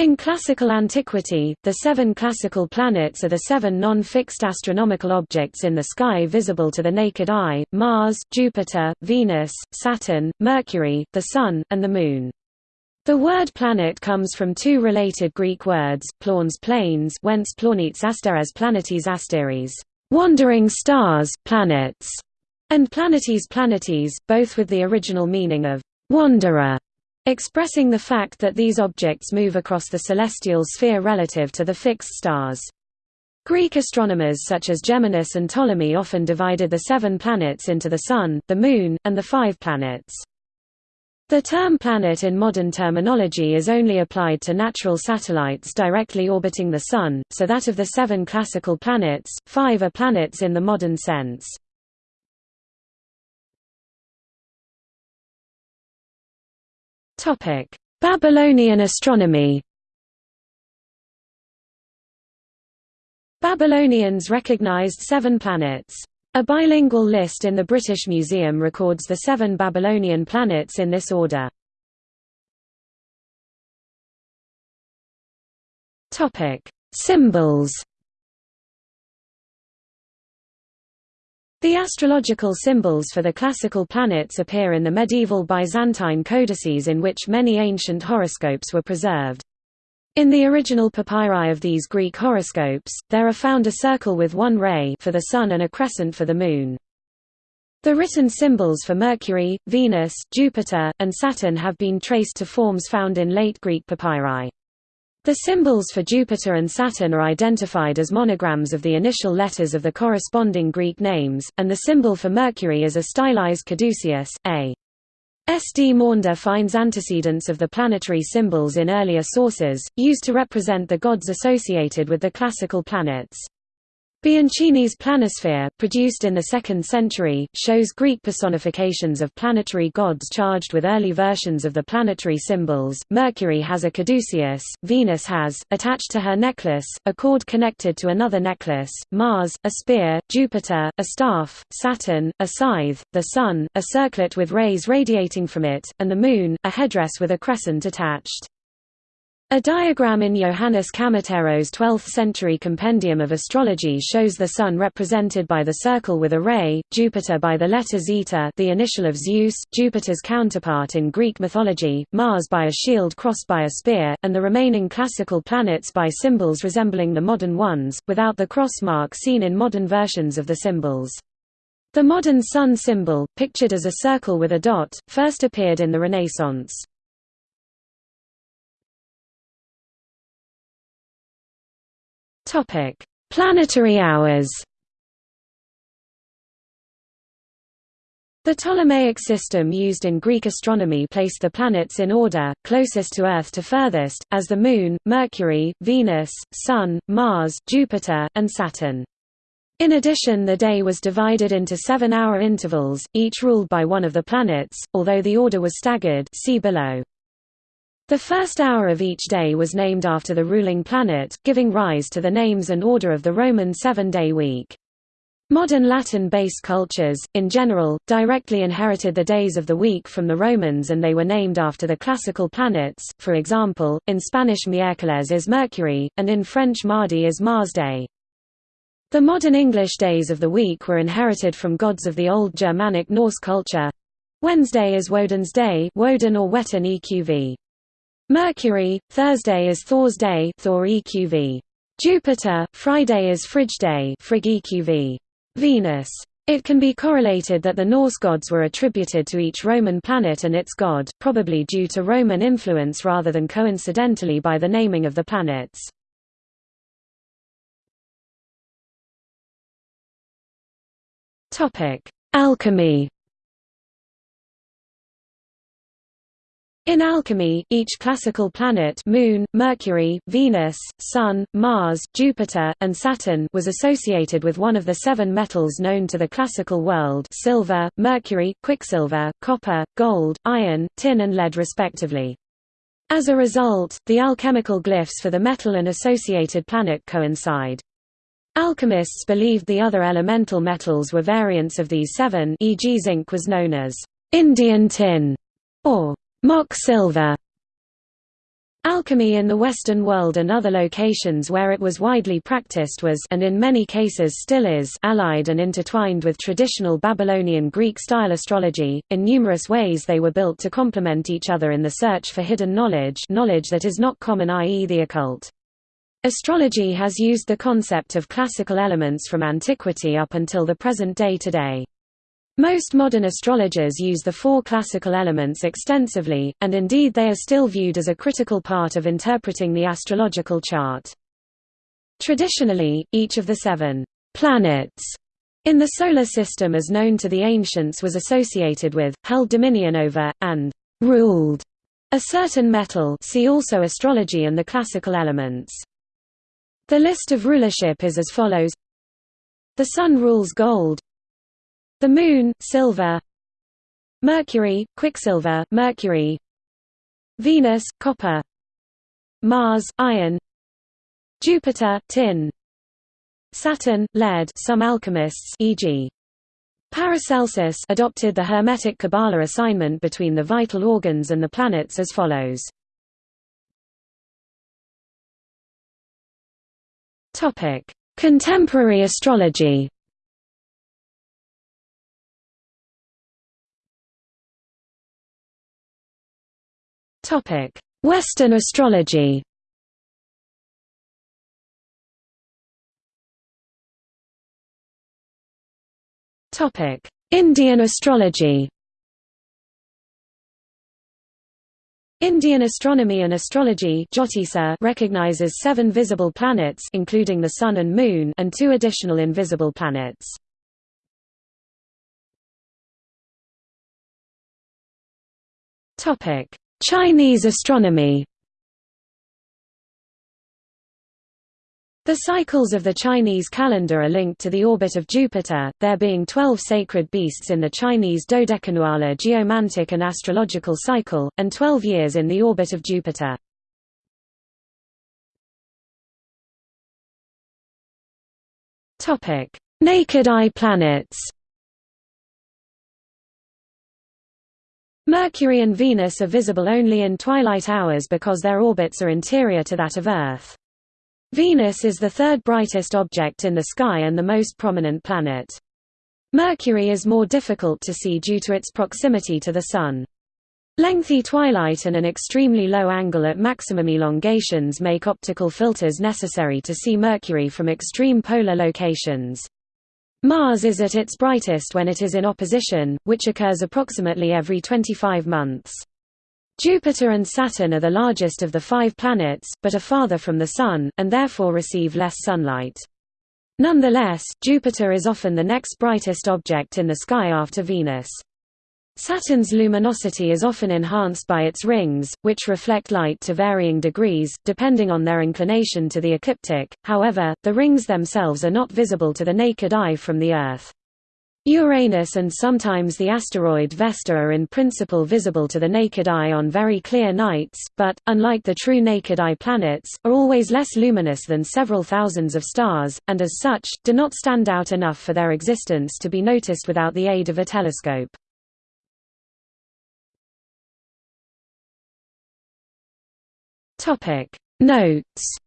In classical antiquity, the seven classical planets are the seven non-fixed astronomical objects in the sky visible to the naked eye, Mars, Jupiter, Venus, Saturn, Mercury, the Sun, and the Moon. The word planet comes from two related Greek words, plauns planes whence plaunits asteres planetes asteres, wandering stars, planets, and planetes planetes, both with the original meaning of wanderer expressing the fact that these objects move across the celestial sphere relative to the fixed stars. Greek astronomers such as Geminus and Ptolemy often divided the seven planets into the Sun, the Moon, and the five planets. The term planet in modern terminology is only applied to natural satellites directly orbiting the Sun, so that of the seven classical planets, five are planets in the modern sense. Topic: Babylonian astronomy. Babylonians recognized seven planets. A bilingual list in the British Museum records the seven Babylonian planets in this order. Topic: Symbols. The astrological symbols for the classical planets appear in the medieval Byzantine codices in which many ancient horoscopes were preserved. In the original papyri of these Greek horoscopes, there are found a circle with one ray for the Sun and a crescent for the Moon. The written symbols for Mercury, Venus, Jupiter, and Saturn have been traced to forms found in late Greek papyri. The symbols for Jupiter and Saturn are identified as monograms of the initial letters of the corresponding Greek names, and the symbol for Mercury is a stylized caduceus, a. S. D. Maunder finds antecedents of the planetary symbols in earlier sources, used to represent the gods associated with the classical planets. Bianchini's planisphere, produced in the 2nd century, shows Greek personifications of planetary gods charged with early versions of the planetary symbols. Mercury has a caduceus, Venus has, attached to her necklace, a cord connected to another necklace, Mars, a spear, Jupiter, a staff, Saturn, a scythe, the Sun, a circlet with rays radiating from it, and the Moon, a headdress with a crescent attached. A diagram in Johannes Kamateros' 12th-century Compendium of Astrology shows the Sun represented by the circle with a ray, Jupiter by the letter Zeta the initial of Zeus, Jupiter's counterpart in Greek mythology, Mars by a shield crossed by a spear, and the remaining classical planets by symbols resembling the modern ones, without the cross mark seen in modern versions of the symbols. The modern Sun symbol, pictured as a circle with a dot, first appeared in the Renaissance. Topic: Planetary hours. The Ptolemaic system used in Greek astronomy placed the planets in order, closest to Earth to furthest, as the Moon, Mercury, Venus, Sun, Mars, Jupiter, and Saturn. In addition the day was divided into seven-hour intervals, each ruled by one of the planets, although the order was staggered see below. The first hour of each day was named after the ruling planet, giving rise to the names and order of the Roman seven-day week. Modern Latin-based cultures, in general, directly inherited the days of the week from the Romans and they were named after the classical planets, for example, in Spanish miércoles is Mercury, and in French mardi is Mars Day. The modern English days of the week were inherited from gods of the Old Germanic Norse culture. Wednesday is Woden's day Woden or Wetten EQV. Mercury, Thursday is Thor's day Thor EQV. Jupiter, Friday is Frigg day Frigg EQV. Venus. It can be correlated that the Norse gods were attributed to each Roman planet and its god, probably due to Roman influence rather than coincidentally by the naming of the planets. Alchemy In alchemy, each classical planet Moon, Mercury, Venus, Sun, Mars, Jupiter, and Saturn was associated with one of the seven metals known to the classical world silver, mercury, quicksilver, copper, gold, iron, tin and lead respectively. As a result, the alchemical glyphs for the metal and associated planet coincide. Alchemists believed the other elemental metals were variants of these seven e.g. zinc was known as Indian tin, or mock silver. Alchemy in the Western world and other locations where it was widely practiced was and in many cases still is allied and intertwined with traditional Babylonian Greek-style astrology. In numerous ways they were built to complement each other in the search for hidden knowledge knowledge that is not common i.e. the occult. Astrology has used the concept of classical elements from antiquity up until the present day today. Most modern astrologers use the four classical elements extensively, and indeed they are still viewed as a critical part of interpreting the astrological chart. Traditionally, each of the seven planets in the Solar System as known to the ancients was associated with, held dominion over, and ruled a certain metal see also astrology and the classical elements. The list of rulership is as follows The Sun rules gold the Moon, silver. Mercury, quicksilver, mercury. Venus, copper. Mars, iron. Jupiter, tin. Saturn, lead some alchemists e.g. Paracelsus adopted the Hermetic Kabbalah assignment between the vital organs and the planets as follows. Contemporary astrology Western astrology Indian astrology Indian astronomy and astrology recognizes seven visible planets including the Sun and Moon and two additional invisible planets. Chinese astronomy The cycles of the Chinese calendar are linked to the orbit of Jupiter, there being 12 sacred beasts in the Chinese dodecannular geomantic and astrological cycle, and 12 years in the orbit of Jupiter. Naked eye planets Mercury and Venus are visible only in twilight hours because their orbits are interior to that of Earth. Venus is the third brightest object in the sky and the most prominent planet. Mercury is more difficult to see due to its proximity to the Sun. Lengthy twilight and an extremely low angle at maximum elongations make optical filters necessary to see Mercury from extreme polar locations. Mars is at its brightest when it is in opposition, which occurs approximately every 25 months. Jupiter and Saturn are the largest of the five planets, but are farther from the Sun, and therefore receive less sunlight. Nonetheless, Jupiter is often the next brightest object in the sky after Venus. Saturn's luminosity is often enhanced by its rings, which reflect light to varying degrees, depending on their inclination to the ecliptic, however, the rings themselves are not visible to the naked eye from the Earth. Uranus and sometimes the asteroid Vesta are in principle visible to the naked eye on very clear nights, but, unlike the true naked eye planets, are always less luminous than several thousands of stars, and as such, do not stand out enough for their existence to be noticed without the aid of a telescope. Topic. Notes.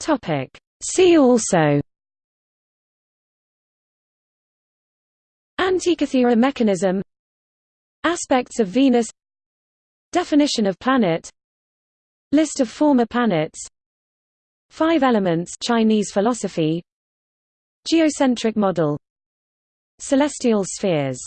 Topic. See also. Antikythera mechanism. Aspects of Venus. Definition of planet. List of former planets. Five elements Chinese philosophy. Geocentric model Celestial spheres